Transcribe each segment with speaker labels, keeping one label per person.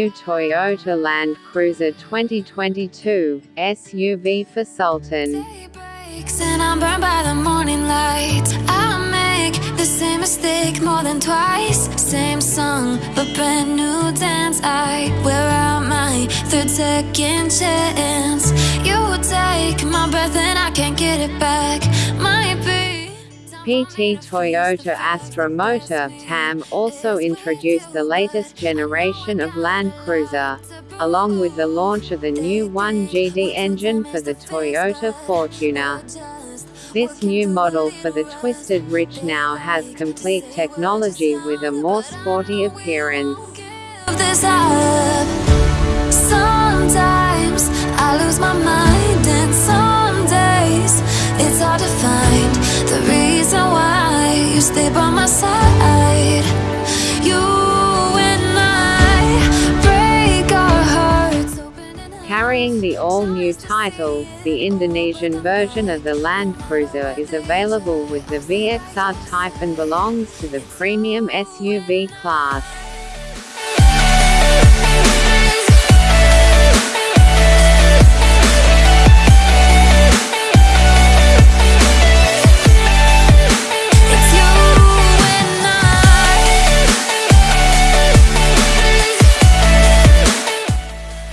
Speaker 1: new Toyota Land Cruiser 2022 SUV for Sultan.
Speaker 2: the morning light. I make the same mistake more than twice. Same song, but brand new dance. I wear out my third second chance. You take my breath and I can't get it back.
Speaker 1: PT Toyota Astra Motor TAM also introduced the latest generation of Land Cruiser, along with the launch of the new 1GD engine for the Toyota Fortuner. This new model for the Twisted Rich now has complete technology with a more sporty appearance.
Speaker 2: Sometimes I lose my mind,
Speaker 1: Carrying the all-new title, the Indonesian version of the Land Cruiser is available with the VXR type and belongs to the premium SUV class.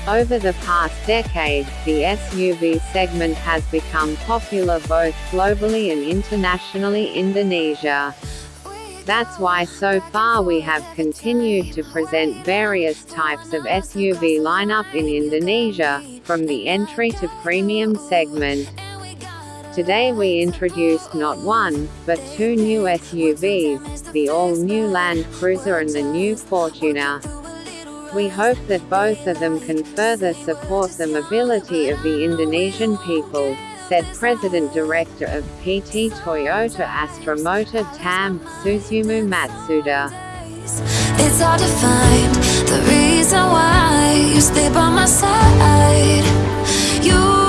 Speaker 1: Over the past decade, the SUV segment has become popular both globally and internationally Indonesia. That's why so far we have continued to present various types of SUV lineup in Indonesia, from the entry to premium segment. Today we introduced not one, but two new SUVs, the all-new Land Cruiser and the new Fortuner. We hope that both of them can further support the mobility of the Indonesian people, said President Director of PT Toyota Astra Motor TAM, Susumu Matsuda.
Speaker 2: It's to find the reason why you stay by my side. You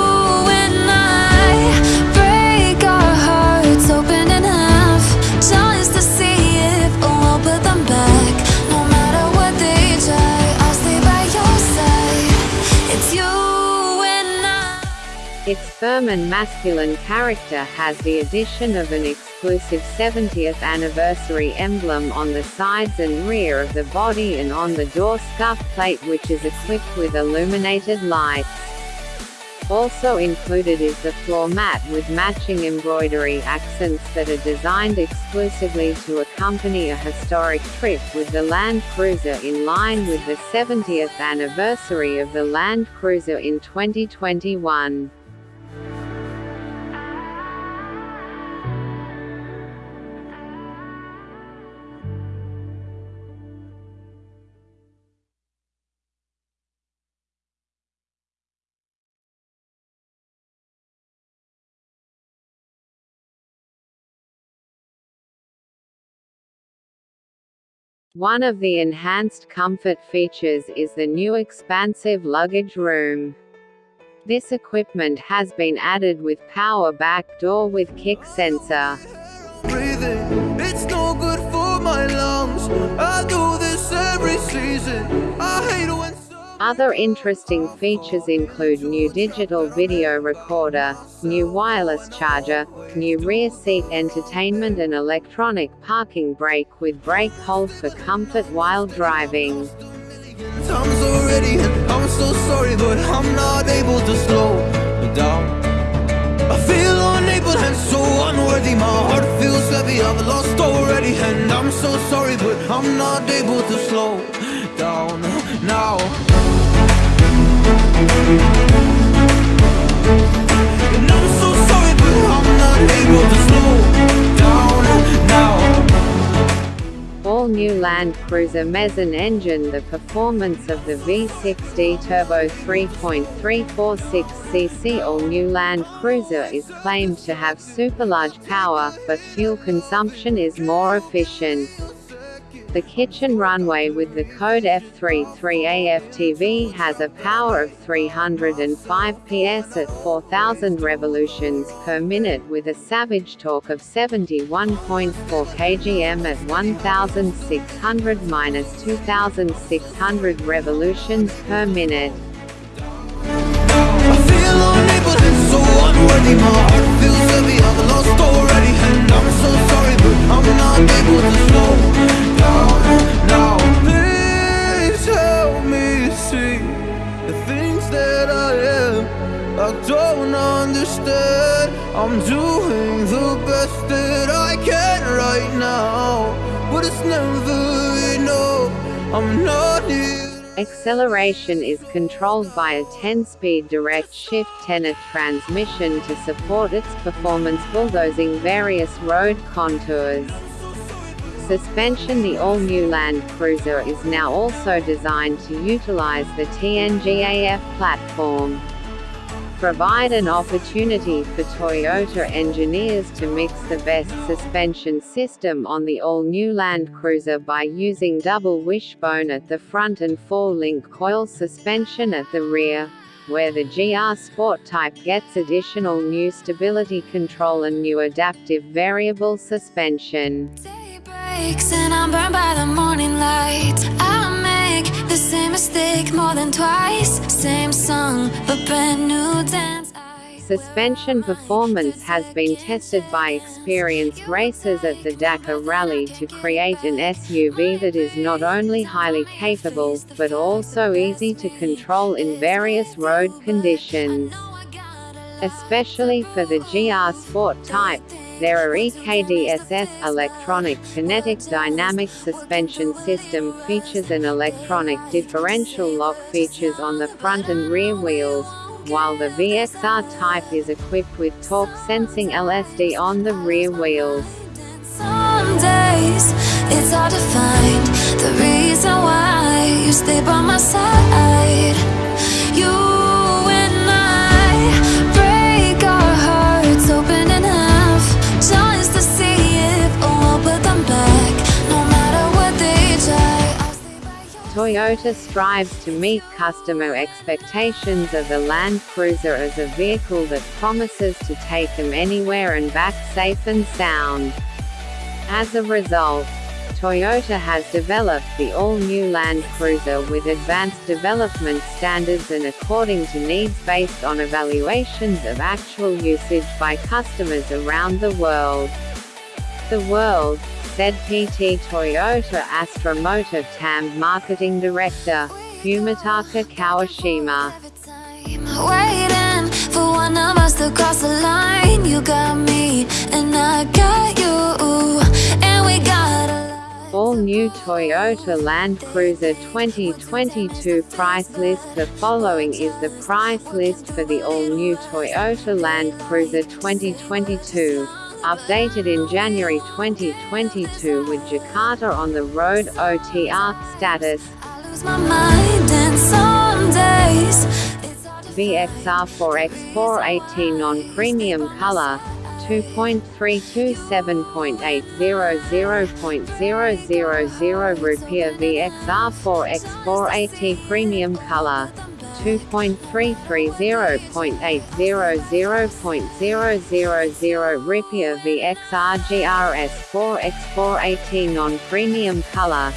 Speaker 2: Its
Speaker 1: firm and masculine character has the addition of an exclusive 70th anniversary emblem on the sides and rear of the body and on the door scuff plate which is equipped with illuminated lights. Also included is the floor mat with matching embroidery accents that are designed exclusively to accompany a historic trip with the Land Cruiser in line with the 70th anniversary of the Land Cruiser in 2021. One of the enhanced comfort features is the new expansive luggage room. This equipment has been added with power back door with kick sensor.
Speaker 3: breathing.
Speaker 1: Other interesting features include new digital video recorder, new wireless charger, new rear seat entertainment and electronic parking brake with brake hold for comfort while driving.
Speaker 3: I'm so sorry, but I'm not able to slow down. Now. And I'm so sorry, but I'm not able to slow down now.
Speaker 1: All new Land Cruiser Mezzan engine The performance of the V6D Turbo 3.346cc all new Land Cruiser is claimed to have superlarge power, but fuel consumption is more efficient. The kitchen runway with the code F33AFTV has a power of 305 PS at 4000 revolutions per minute with a savage torque of 71.4 kgm at 1600-2600 revolutions per minute.
Speaker 3: I feel unable and so I'm doing the best that I can right now But it's never enough. I'm not
Speaker 1: Acceleration is controlled by a 10-speed direct shift tenet transmission to support its performance bulldozing various road contours. Suspension The all-new Land Cruiser is now also designed to utilize the TNGA-F platform provide an opportunity for Toyota engineers to mix the best suspension system on the all-new Land Cruiser by using double wishbone at the front and four-link coil suspension at the rear, where the GR Sport Type gets additional new stability control and new adaptive variable suspension.
Speaker 2: Make the same mistake more than twice. Same song, but brand new dance.
Speaker 1: Suspension performance has been tested by experienced racers at the Dakar Rally to create an SUV that is not only highly capable, but also easy to control in various road conditions. Especially for the GR Sport type, there are EKDSS electronic kinetic dynamic suspension system features and electronic differential lock features on the front and rear wheels, while the VXR type is equipped with torque sensing LSD on the rear wheels.
Speaker 2: It's hard to find the reason why you my side.
Speaker 1: Toyota strives to meet customer expectations of the Land Cruiser as a vehicle that promises to take them anywhere and back safe and sound. As a result, Toyota has developed the all-new Land Cruiser with advanced development standards and according to needs based on evaluations of actual usage by customers around the world. The world, said PT Toyota Astra Motor TAM Marketing Director, Fumitaka Kawashima.
Speaker 2: Waiting for one of us to cross the line. You got me, and I got you, and we got
Speaker 1: all new Toyota Land Cruiser 2022 price list The following is the price list for the all-new Toyota Land Cruiser 2022 updated in January 2022 with Jakarta on the road OTR status. VXR4X480 non-premium color 2.327.800.000 rupiah VXR4X480 premium color 2.330.800.000 Rupiah VXR GRS4 X480 non-premium color.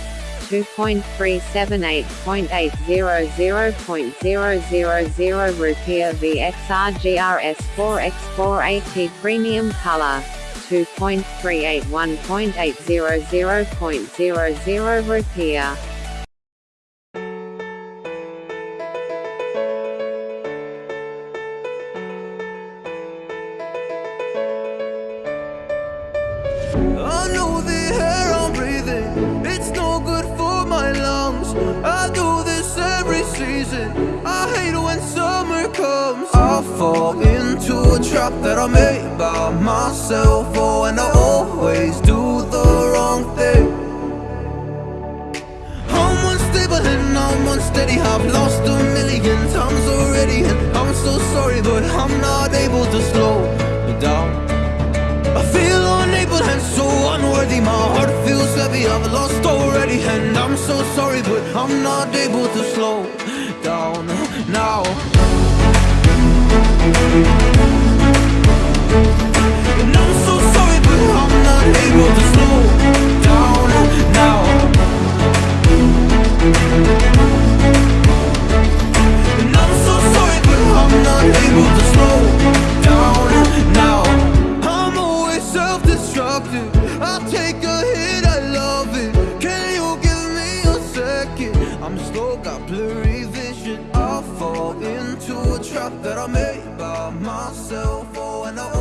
Speaker 1: 2.378.800.000 Rupiah VXR GRS4 X480 premium color. 2.381.800.00 Rupiah
Speaker 3: fall into a trap that I made by myself. Oh, and I always do the wrong thing. I'm unstable and I'm unsteady. I've lost a million times already And I'm so sorry, but I'm not I've lost already And I'm so sorry, but I'm not able to slow down now self-destructive I take a hit, I love it. Can you give me a second? I'm slow, got blurry vision. I'll fall into a trap that I made by myself. Oh, and I